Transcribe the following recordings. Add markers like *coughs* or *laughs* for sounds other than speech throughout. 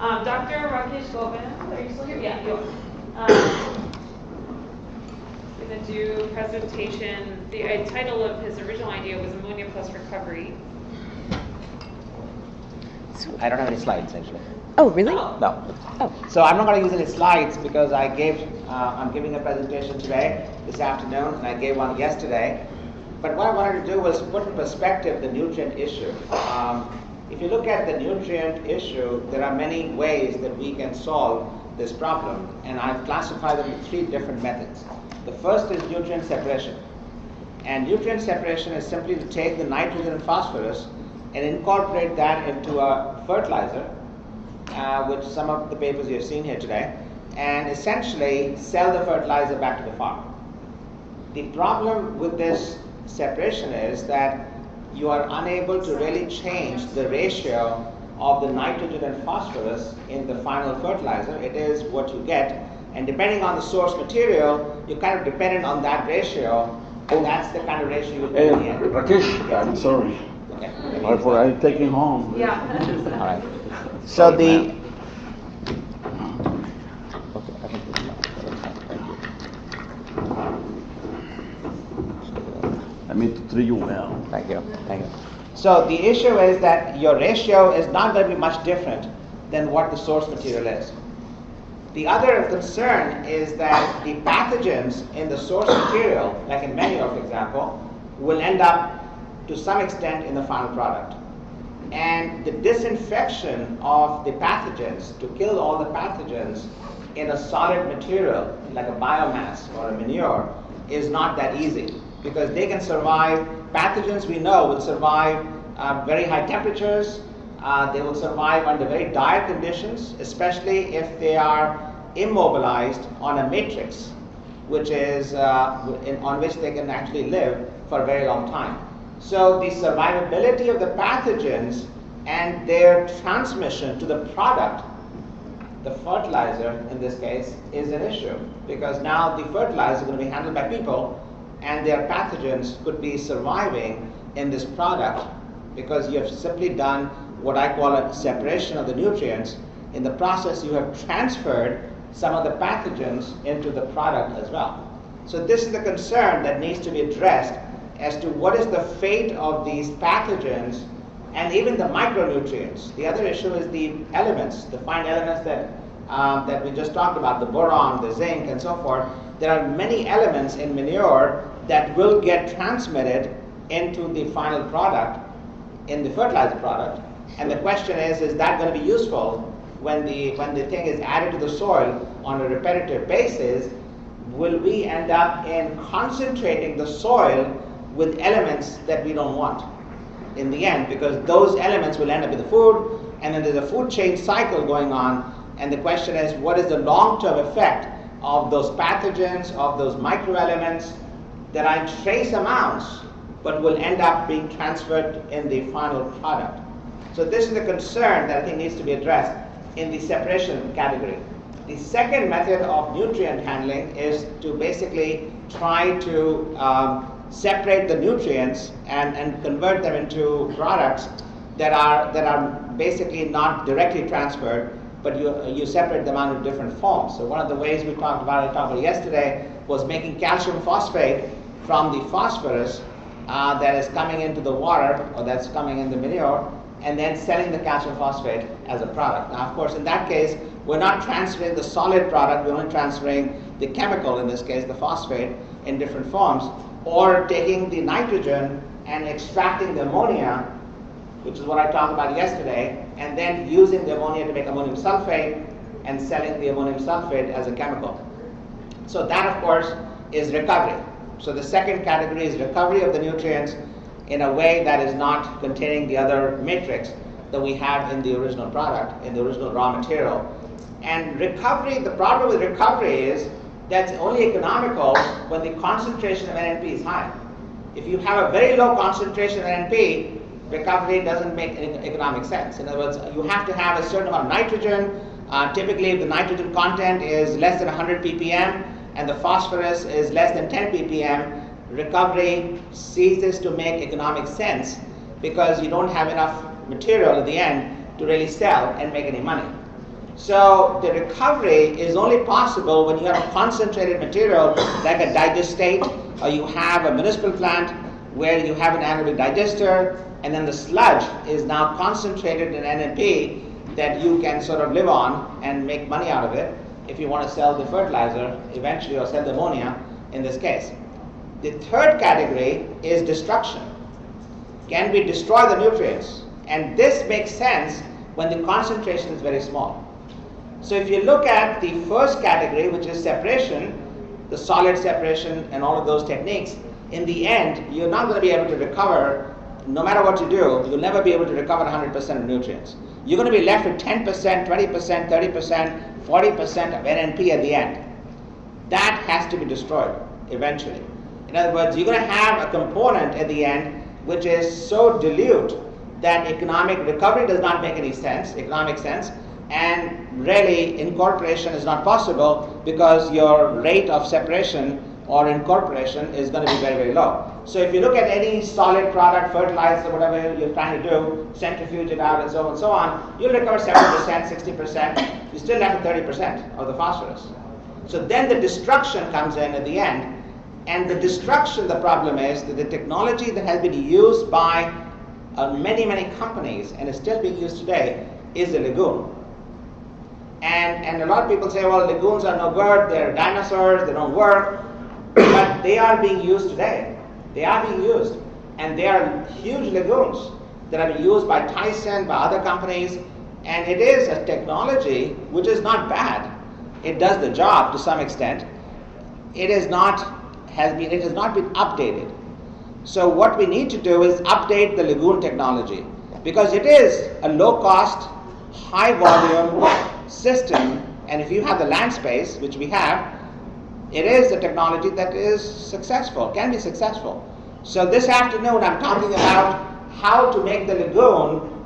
Um, Dr. Rakesh Govind, are you still here? Yeah, you are. Um, Gonna do presentation, the uh, title of his original idea was ammonia plus recovery. I don't have any slides actually. Oh, really? Oh. No. Oh, So I'm not going to use any slides because I gave, uh, I'm giving a presentation today, this afternoon, and I gave one yesterday. But what I wanted to do was put in perspective the nutrient issue. Um, if you look at the nutrient issue, there are many ways that we can solve this problem, and I've classified them into three different methods. The first is nutrient separation. And nutrient separation is simply to take the nitrogen and phosphorus and incorporate that into a fertilizer, uh, which some of the papers you have seen here today, and essentially sell the fertilizer back to the farm. The problem with this separation is that you are unable to really change the ratio of the nitrogen and phosphorus in the final fertilizer. It is what you get, and depending on the source material, you're kind of dependent on that ratio, and that's the kind of ratio you Hey, will be in. Rakesh, I'm sorry. Okay. I forgot to take him home. Yeah. *laughs* All right. So the Okay, I think this is fine. Thank you. I mean to treat you well. Thank you, thank you. So the issue is that your ratio is not going to be much different than what the source material is. The other concern is that the pathogens in the source material, like in manure for example, will end up to some extent in the final product. And the disinfection of the pathogens to kill all the pathogens in a solid material like a biomass or a manure is not that easy because they can survive. Pathogens we know will survive uh, very high temperatures. Uh, they will survive under very dire conditions, especially if they are immobilized on a matrix, which is uh, in, on which they can actually live for a very long time. So the survivability of the pathogens and their transmission to the product, the fertilizer in this case, is an issue because now the fertilizer is going to be handled by people and their pathogens could be surviving in this product because you have simply done what I call a separation of the nutrients. In the process, you have transferred some of the pathogens into the product as well. So this is the concern that needs to be addressed as to what is the fate of these pathogens and even the micronutrients. The other issue is the elements, the fine elements that, um, that we just talked about, the boron, the zinc, and so forth. There are many elements in manure that will get transmitted into the final product, in the fertilizer product. And the question is, is that going to be useful when the, when the thing is added to the soil on a repetitive basis? Will we end up in concentrating the soil with elements that we don't want in the end? Because those elements will end up in the food, and then there's a food chain cycle going on. And the question is, what is the long-term effect of those pathogens, of those microelements that in trace amounts, but will end up being transferred in the final product? So this is the concern that I think needs to be addressed in the separation category. The second method of nutrient handling is to basically try to um, separate the nutrients and, and convert them into products that are, that are basically not directly transferred, but you, you separate them out in different forms. So one of the ways we talked about, I about yesterday, was making calcium phosphate from the phosphorus uh, that is coming into the water or that's coming in the manure and then selling the calcium phosphate as a product. Now, of course, in that case, we're not transferring the solid product, we're only transferring the chemical, in this case, the phosphate, in different forms, or taking the nitrogen and extracting the ammonia, which is what I talked about yesterday, and then using the ammonia to make ammonium sulfate and selling the ammonium sulfate as a chemical. So that, of course, is recovery. So the second category is recovery of the nutrients in a way that is not containing the other matrix that we have in the original product, in the original raw material. And recovery, the problem with recovery is that's only economical when the concentration of NNP is high. If you have a very low concentration of NNP, recovery doesn't make any economic sense. In other words, you have to have a certain amount of nitrogen. Uh, typically, if the nitrogen content is less than 100 ppm and the phosphorus is less than 10 ppm, recovery ceases to make economic sense because you don't have enough material at the end to really sell and make any money. So the recovery is only possible when you have a concentrated material like a digestate or you have a municipal plant where you have an anaerobic digester and then the sludge is now concentrated in NMP that you can sort of live on and make money out of it if you want to sell the fertilizer eventually or sell the ammonia in this case. The third category is destruction. Can we destroy the nutrients? And this makes sense when the concentration is very small. So if you look at the first category, which is separation, the solid separation and all of those techniques, in the end, you're not going to be able to recover, no matter what you do, you'll never be able to recover 100% of nutrients. You're going to be left with 10%, 20%, 30%, 40% of NNP at the end. That has to be destroyed eventually. In other words, you're going to have a component at the end which is so dilute that economic recovery does not make any sense, economic sense, and really incorporation is not possible because your rate of separation or incorporation is going to be very, very low. So if you look at any solid product, fertilizer, whatever you're trying to do, centrifuge it out and so on and so on, you'll recover 70%, 60%, you still have 30% of the phosphorus. So then the destruction comes in at the end. And the destruction, the problem is that the technology that has been used by uh, many, many companies and is still being used today is the lagoon. And, and a lot of people say, well, lagoons are no good, they're dinosaurs, they don't work. But they are being used today. They are being used. And they are huge lagoons that are being used by Tyson, by other companies. And it is a technology which is not bad. It does the job to some extent. It is not has been it has not been updated. So what we need to do is update the lagoon technology because it is a low cost, high volume *coughs* system and if you have the land space, which we have, it is a technology that is successful, can be successful. So this afternoon I'm talking about how to make the lagoon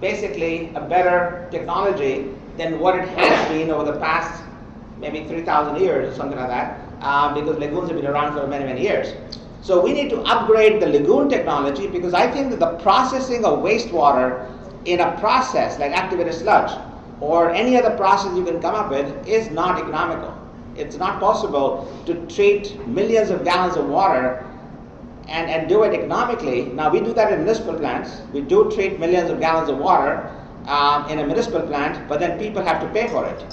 basically a better technology than what it has been over the past maybe 3,000 years or something like that, uh, because lagoons have been around for many, many years. So we need to upgrade the lagoon technology because I think that the processing of wastewater in a process like activated sludge or any other process you can come up with is not economical. It's not possible to treat millions of gallons of water and, and do it economically. Now, we do that in municipal plants. We do treat millions of gallons of water um, in a municipal plant, but then people have to pay for it.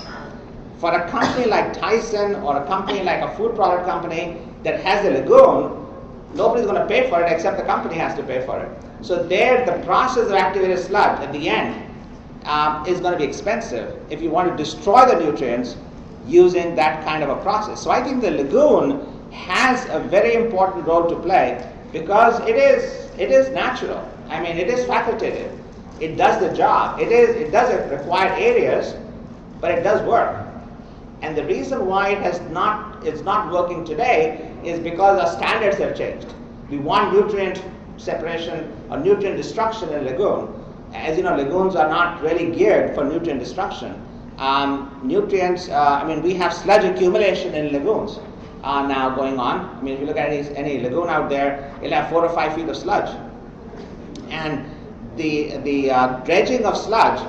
For a company like Tyson or a company like a food product company that has a lagoon, nobody's going to pay for it except the company has to pay for it. So there, the process of activated sludge at the end um, is going to be expensive if you want to destroy the nutrients using that kind of a process. So I think the lagoon has a very important role to play because it is it is natural. I mean, it is facultative. It does the job. It is it does require areas, but it does work. And the reason why it has not it's not working today is because our standards have changed. We want nutrient separation or nutrient destruction in lagoon. As you know, lagoons are not really geared for nutrient destruction. Um, nutrients, uh, I mean, we have sludge accumulation in lagoons uh, now going on. I mean, if you look at any, any lagoon out there, it'll have four or five feet of sludge. And the, the uh, dredging of sludge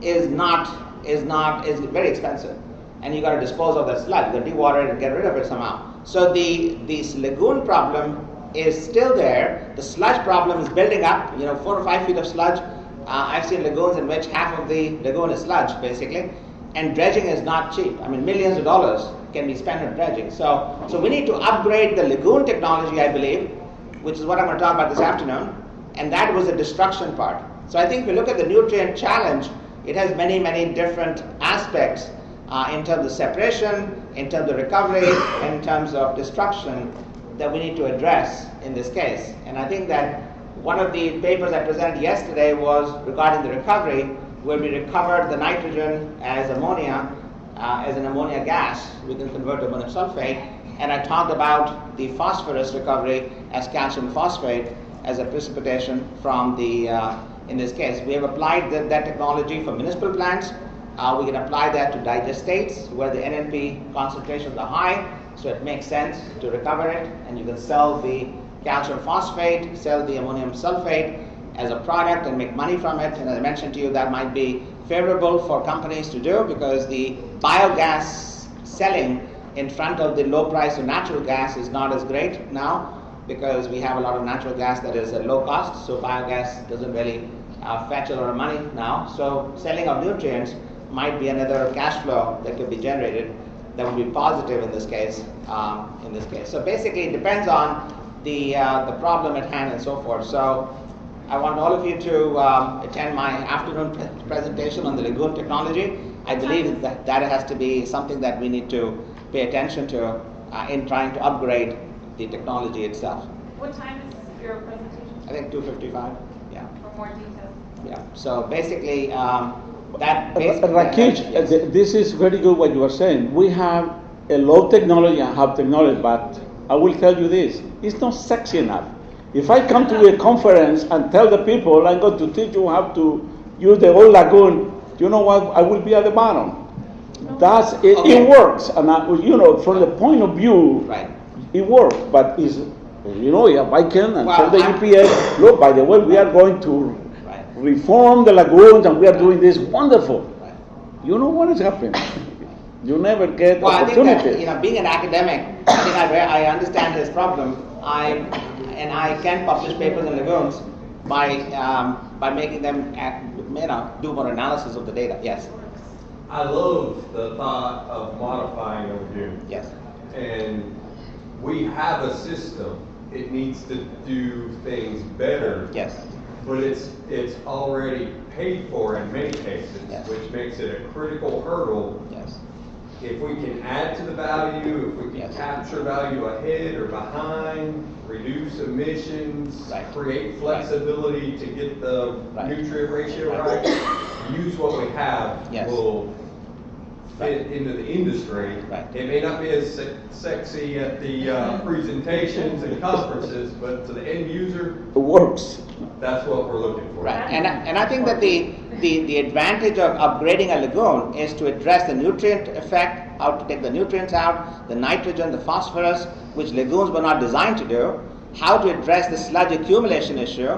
is not, is not, is very expensive. And you got to dispose of that sludge, you got to dewater it and get rid of it somehow. So the, this lagoon problem is still there. The sludge problem is building up, you know, four or five feet of sludge. Uh, I've seen lagoons in which half of the lagoon is sludge, basically and dredging is not cheap. I mean, millions of dollars can be spent on dredging. So, so we need to upgrade the lagoon technology, I believe, which is what I'm going to talk about this afternoon, and that was the destruction part. So I think if we look at the nutrient challenge, it has many, many different aspects uh, in terms of separation, in terms of recovery, *coughs* in terms of destruction that we need to address in this case. And I think that one of the papers I presented yesterday was regarding the recovery, where we recovered the nitrogen as ammonia, uh, as an ammonia gas, we can convert to ammonium sulfate. And I talked about the phosphorus recovery as calcium phosphate as a precipitation from the, uh, in this case. We have applied the, that technology for municipal plants. Uh, we can apply that to digestates where the NNP concentrations are high, so it makes sense to recover it, and you can sell the calcium phosphate, sell the ammonium sulfate, as a product and make money from it. And as I mentioned to you, that might be favorable for companies to do because the biogas selling in front of the low price of natural gas is not as great now because we have a lot of natural gas that is at low cost. So biogas doesn't really uh, fetch a lot of money now. So selling of nutrients might be another cash flow that could be generated that would be positive in this case. Um, in this case, so basically, it depends on the uh, the problem at hand and so forth. So. I want all of you to um, attend my afternoon pre- presentation on the lagoon technology. I believe that that has to be something that we need to pay attention to uh, in trying to upgrade the technology itself. What time is your presentation? I think 255. Yeah, For more details. yeah. So basically, um, that. Uh, basically- Rakesh, uh, yes. this is very good what you are saying. We have a low technology and high technology, but I will tell you this, it's not sexy enough. If I come to a conference and tell the people I'm going to teach you how to use the old lagoon, you know what, I will be at the bottom. That's, it, Okay. it works, and I, you know, from the point of view, Right. it works, but is, you know, I can and tell Well, the EPA, look, by the way, we are going to Right. reform the lagoons and we are doing this wonderful. Right. You know what is happening? You never get Well, I think that, you know, being an academic, I think I, I understand this problem. I, and I can publish papers in lagoons by, um, by making them, act, you know, do more analysis of the data. Yes, I love the thought of modifying a lagoon. yes, And we have a system. It needs to do things better. yes, But it's, it's already paid for in many cases, Yes. which makes it a critical hurdle. yes, If we can add to the value, if we can Yes. capture value ahead or behind, reduce emissions, Right. create flexibility to get the Right. nutrient ratio Right. right, use what we have, Yes. will fit Right. into the industry. Right. It may not be as se- sexy at the uh, presentations and conferences, but to the end user, It works. that's what we're looking for. right. And, I- and I think that the, the, the advantage of upgrading a lagoon is to address the nutrient effect, how to take the nutrients out, the nitrogen, the phosphorus, which lagoons were not designed to do, how to address the sludge accumulation issue,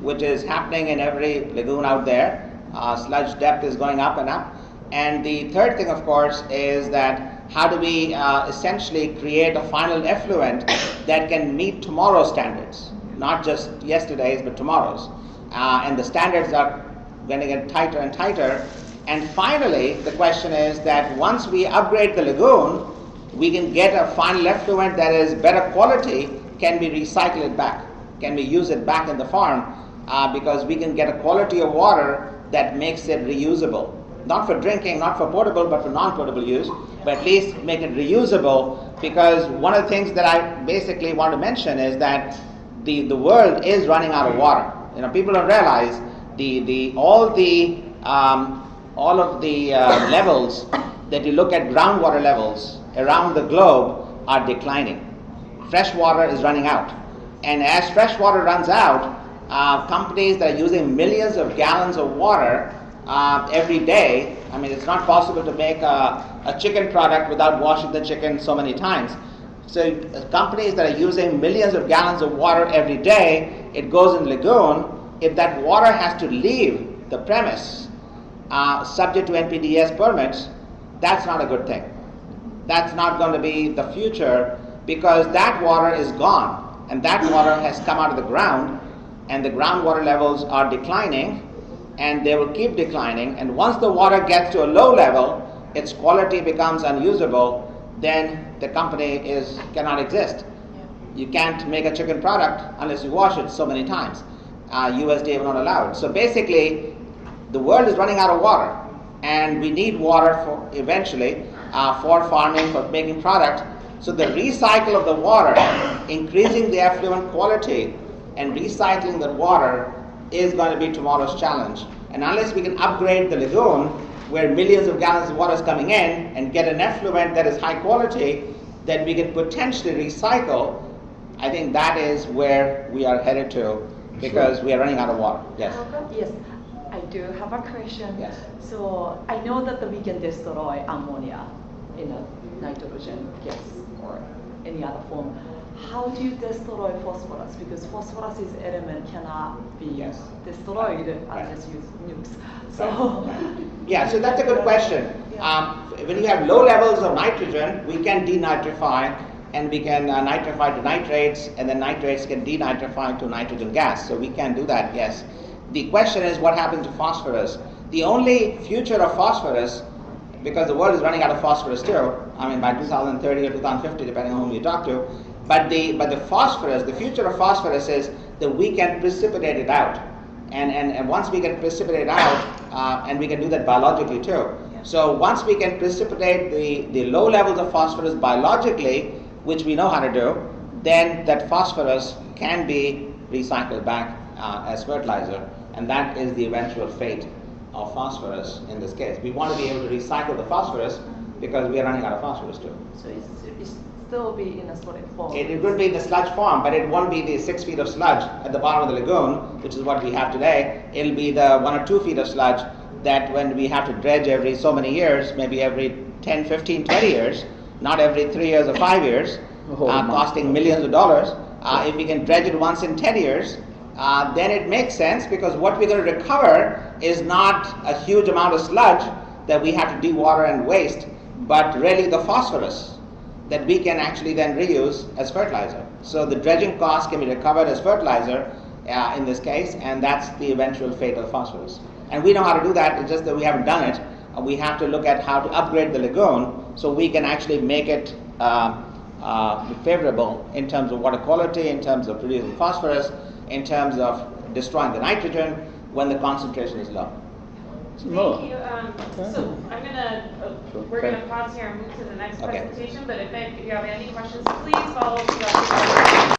which is happening in every lagoon out there. Uh, sludge depth is going up and up. And the third thing, of course, is that how do we uh, essentially create a final effluent that can meet tomorrow's standards, not just yesterday's, but tomorrow's. Uh, and the standards are going to get tighter and tighter. And finally, the question is that once we upgrade the lagoon, we can get a final effluent that is better quality, can we recycle it back? Can we use it back in the farm? Uh, because we can get a quality of water that makes it reusable. Not for drinking, not for potable, but for non potable use, but at least make it reusable. Because one of the things that I basically want to mention is that the, the world is running out of water. You know, people don't realize the, the, all the um, all of the uh, *coughs* levels that you look at groundwater levels around the globe are declining. Fresh water is running out. And as fresh water runs out, uh, companies that are using millions of gallons of water uh, every day, I mean, it's not possible to make a, a chicken product without washing the chicken so many times. So uh, companies that are using millions of gallons of water every day, it goes in lagoon. If that water has to leave the premise, uh, subject to NPDES permits, that's not a good thing. That's not going to be the future because that water is gone and that water has come out of the ground and the groundwater levels are declining and they will keep declining and once the water gets to a low level its quality becomes unusable then the company is cannot exist. You can't make a chicken product unless you wash it so many times. Uh, usda will not allow it. So basically the world is running out of water and we need water for eventually uh, for farming for making product. So the recycle of the water increasing the effluent quality and recycling the water is going to be tomorrow's challenge. And unless we can upgrade the lagoon where millions of gallons of water is coming in and get an effluent that is high quality that we can potentially recycle i think that is where we are headed to because we are running out of water. Yes. Yes, I do have a question. Yes. So I know that we can destroy ammonia in a nitrogen gas or any other form, how do you destroy phosphorus? Because phosphorus is element cannot be Yes. destroyed Right. unless you use nukes. So. *laughs* Yeah, so that's a good question. Um, when you have low levels of nitrogen, we can denitrify and we can uh, nitrify to nitrates, and then nitrates can denitrify to nitrogen gas. So we can do that, yes. The question is what happens to phosphorus? The only future of phosphorus, because the world is running out of phosphorus too, I mean by 2030 or 2050, depending on whom you talk to, but the, but the phosphorus, the future of phosphorus is that we can precipitate it out. And, and, and once we can precipitate it out, uh, and we can do that biologically too. So once we can precipitate the, the low levels of phosphorus biologically, which we know how to do, then that phosphorus can be recycled back uh, as fertilizer, and that is the eventual fate of phosphorus in this case. We want to be able to recycle the phosphorus because we are running out of phosphorus too. So it's, it's still be in a solid form. It, it would be in the sludge form, but it won't be the six feet of sludge at the bottom of the lagoon, which is what we have today. It'll be the one or two feet of sludge that when we have to dredge every so many years, maybe every 10, 15, 20 years, not every three years or five years, *laughs* Oh, uh, costing millions of dollars. Uh, if we can dredge it once in 10 years, uh, then it makes sense because what we're going to recover is not a huge amount of sludge that we have to dewater and waste, but really the phosphorus that we can actually then reuse as fertilizer. So the dredging cost can be recovered as fertilizer uh, in this case, and that's the eventual fate of the phosphorus. And we know how to do that, it's just that we haven't done it. Uh, we have to look at how to upgrade the lagoon so we can actually make it uh, uh, favorable in terms of water quality, in terms of producing phosphorus, in terms of destroying the nitrogen when the concentration is low. No. Thank you. Um, so I'm gonna, uh, we're Okay. gonna pause here and move to the next Okay. presentation, but if if you have any questions, please follow. Dr.